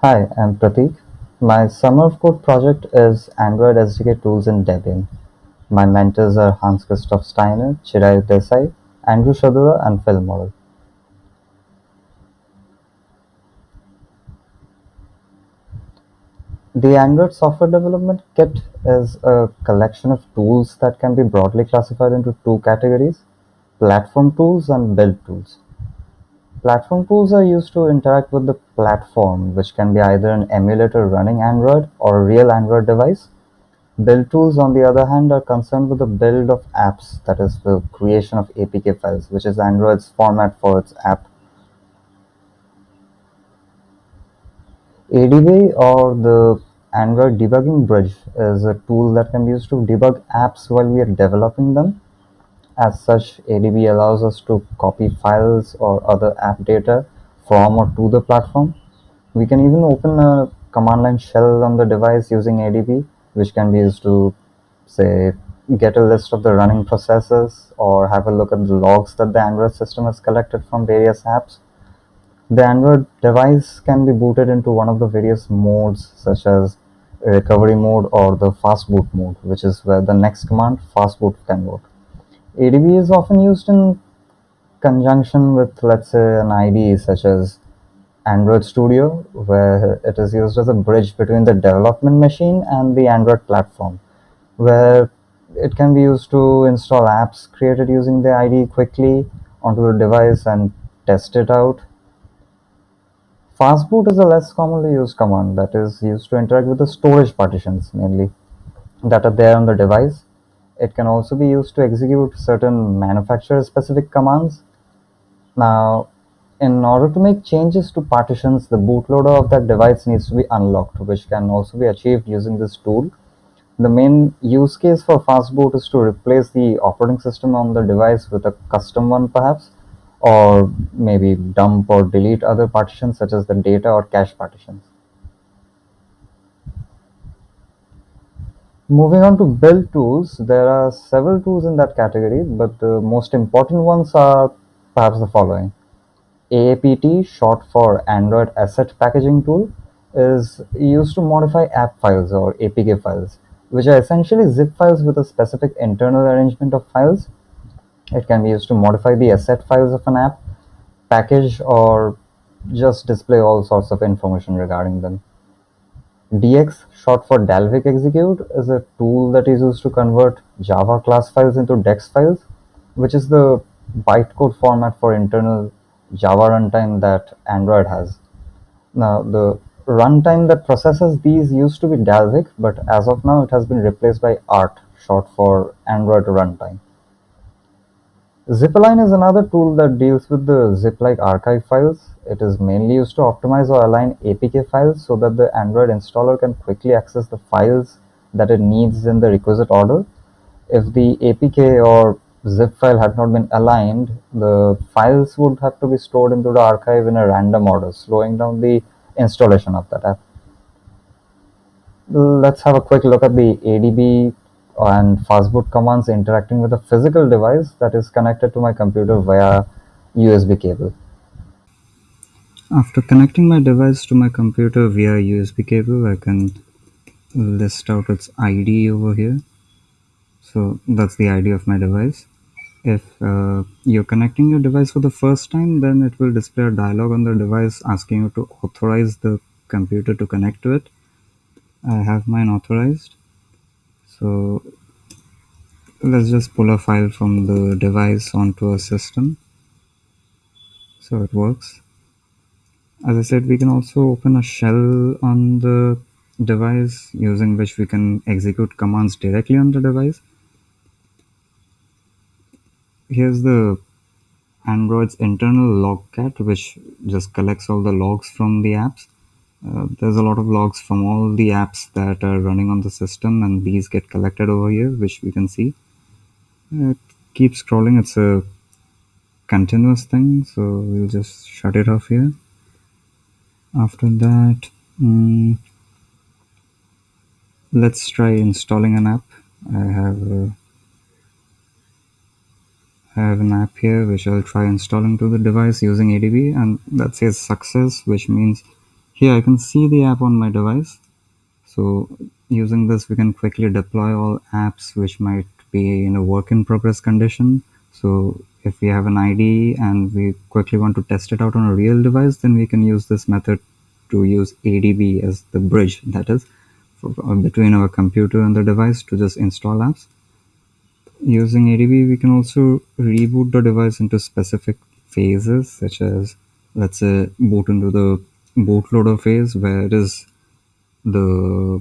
Hi, I'm Pratik. My summer of code project is Android SDK tools in Debian. My mentors are Hans Christoph Steiner, Chirayu Desai, Andrew Shadura, and Phil Morrell. The Android Software Development Kit is a collection of tools that can be broadly classified into two categories platform tools and build tools. Platform tools are used to interact with the platform, which can be either an emulator running Android or a real Android device. Build tools, on the other hand, are concerned with the build of apps, that is, the creation of APK files, which is Android's format for its app. ADB or the Android Debugging Bridge is a tool that can be used to debug apps while we are developing them. As such, ADB allows us to copy files or other app data from or to the platform. We can even open a command line shell on the device using ADB, which can be used to, say, get a list of the running processes or have a look at the logs that the Android system has collected from various apps. The Android device can be booted into one of the various modes, such as recovery mode or the fast boot mode, which is where the next command, fast boot, can work. ADB is often used in conjunction with, let's say, an IDE such as Android Studio, where it is used as a bridge between the development machine and the Android platform, where it can be used to install apps created using the IDE quickly onto the device and test it out. Fastboot is a less commonly used command that is used to interact with the storage partitions mainly that are there on the device it can also be used to execute certain manufacturer specific commands. Now, in order to make changes to partitions, the bootloader of that device needs to be unlocked, which can also be achieved using this tool. The main use case for fastboot is to replace the operating system on the device with a custom one perhaps, or maybe dump or delete other partitions such as the data or cache partitions. Moving on to build tools, there are several tools in that category, but the most important ones are perhaps the following. AAPT, short for Android Asset Packaging Tool, is used to modify app files or APK files, which are essentially zip files with a specific internal arrangement of files. It can be used to modify the asset files of an app, package, or just display all sorts of information regarding them. DX, short for Dalvik Execute, is a tool that is used to convert Java class files into DEX files, which is the bytecode format for internal Java runtime that Android has. Now, the runtime that processes these used to be Dalvik, but as of now, it has been replaced by ART, short for Android runtime. Zipalign is another tool that deals with the zip-like archive files. It is mainly used to optimize or align APK files so that the Android installer can quickly access the files that it needs in the requisite order. If the APK or zip file had not been aligned, the files would have to be stored into the archive in a random order, slowing down the installation of that app. Let's have a quick look at the ADB and fastboot commands interacting with a physical device that is connected to my computer via USB cable. After connecting my device to my computer via USB cable, I can list out its ID over here. So that's the ID of my device. If uh, you're connecting your device for the first time, then it will display a dialog on the device asking you to authorize the computer to connect to it. I have mine authorized. So let's just pull a file from the device onto a system. So it works. As I said, we can also open a shell on the device using which we can execute commands directly on the device. Here's the Android's internal logcat, which just collects all the logs from the apps. Uh, there's a lot of logs from all the apps that are running on the system, and these get collected over here, which we can see. Uh, keep scrolling, it's a continuous thing, so we'll just shut it off here. After that, um, let's try installing an app. I have uh, I have an app here which I'll try installing to the device using ADB and that says success which means here I can see the app on my device. So using this, we can quickly deploy all apps which might be in a work in progress condition. So if we have an ID and we quickly want to test it out on a real device, then we can use this method to use ADB as the bridge that is for, uh, between our computer and the device to just install apps. Using ADB, we can also reboot the device into specific phases, such as let's say boot into the bootloader phase where is the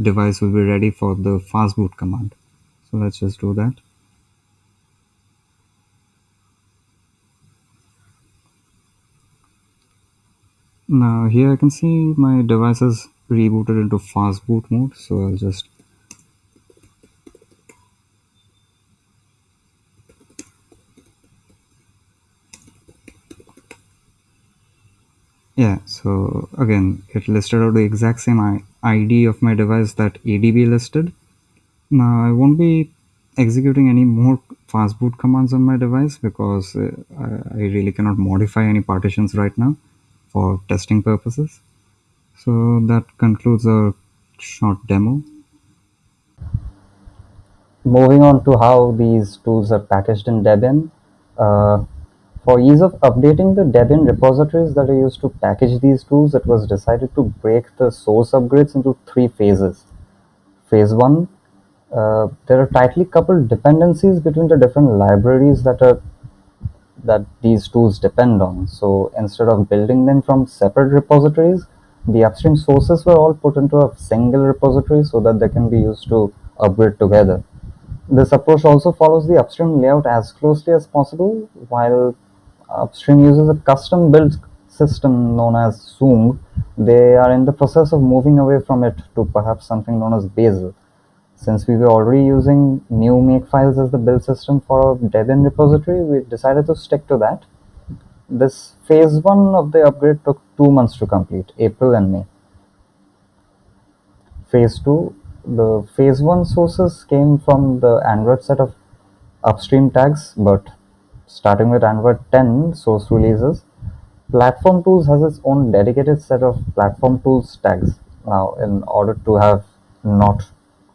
device will be ready for the fastboot command. So let's just do that. Now here I can see my device is rebooted into fastboot mode. So I'll just yeah so again it listed out the exact same id of my device that adb listed now i won't be executing any more fastboot commands on my device because uh, I really cannot modify any partitions right now for testing purposes so that concludes our short demo moving on to how these tools are packaged in Debian. Uh, for ease of updating the Debian repositories that are used to package these tools, it was decided to break the source upgrades into three phases. Phase 1, uh, there are tightly coupled dependencies between the different libraries that are that these tools depend on. So instead of building them from separate repositories, the upstream sources were all put into a single repository so that they can be used to upgrade together. This approach also follows the upstream layout as closely as possible, while upstream uses a custom built system known as Soong. They are in the process of moving away from it to perhaps something known as Bazel. Since we were already using GNU makefiles as the build system for our Debian repository, we decided to stick to that. This phase one of the upgrade took two months to complete, April and May. Phase two the phase one sources came from the Android set of upstream tags, but starting with Android 10 source releases, Platform Tools has its own dedicated set of Platform Tools tags. Now, in order to have not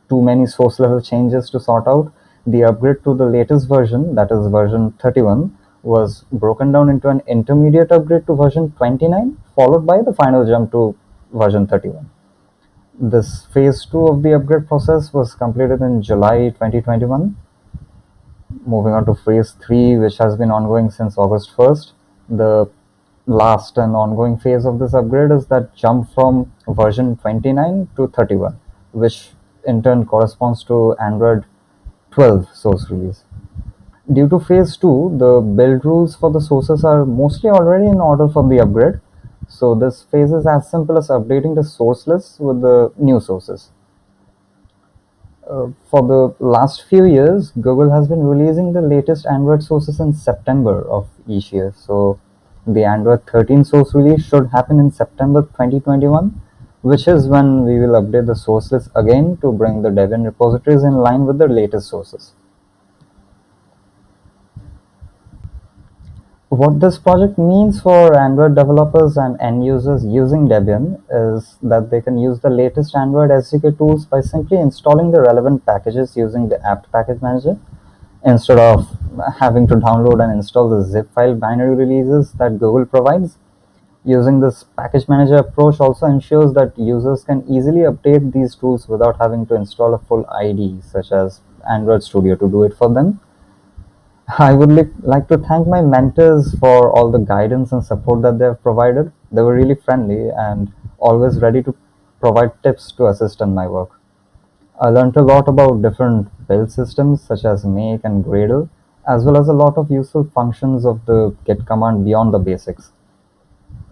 too many source level changes to sort out, the upgrade to the latest version, that is version 31, was broken down into an intermediate upgrade to version 29, followed by the final jump to version 31. This phase two of the upgrade process was completed in July 2021. Moving on to phase three, which has been ongoing since August 1st. The last and ongoing phase of this upgrade is that jump from version 29 to 31, which in turn corresponds to Android 12 source release. Due to phase 2, the build rules for the sources are mostly already in order for the upgrade, so this phase is as simple as updating the source list with the new sources. Uh, for the last few years, Google has been releasing the latest Android sources in September of each year. So the Android 13 source release should happen in September 2021, which is when we will update the source list again to bring the Debian repositories in line with the latest sources. What this project means for Android developers and end users using Debian is that they can use the latest Android SDK tools by simply installing the relevant packages using the apt package manager instead of having to download and install the zip file binary releases that Google provides. Using this package manager approach also ensures that users can easily update these tools without having to install a full IDE such as Android Studio to do it for them. I would like to thank my mentors for all the guidance and support that they have provided. They were really friendly and always ready to provide tips to assist in my work. I learned a lot about different build systems such as make and gradle, as well as a lot of useful functions of the git command beyond the basics.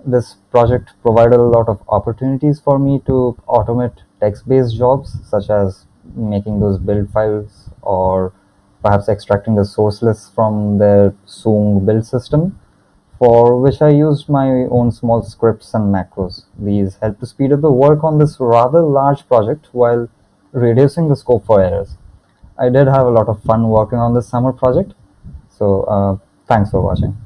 This project provided a lot of opportunities for me to automate text-based jobs such as making those build files or perhaps extracting the source list from their Soong build system, for which I used my own small scripts and macros. These help to speed up the work on this rather large project while reducing the scope for errors. I did have a lot of fun working on this summer project, so uh, thanks for watching.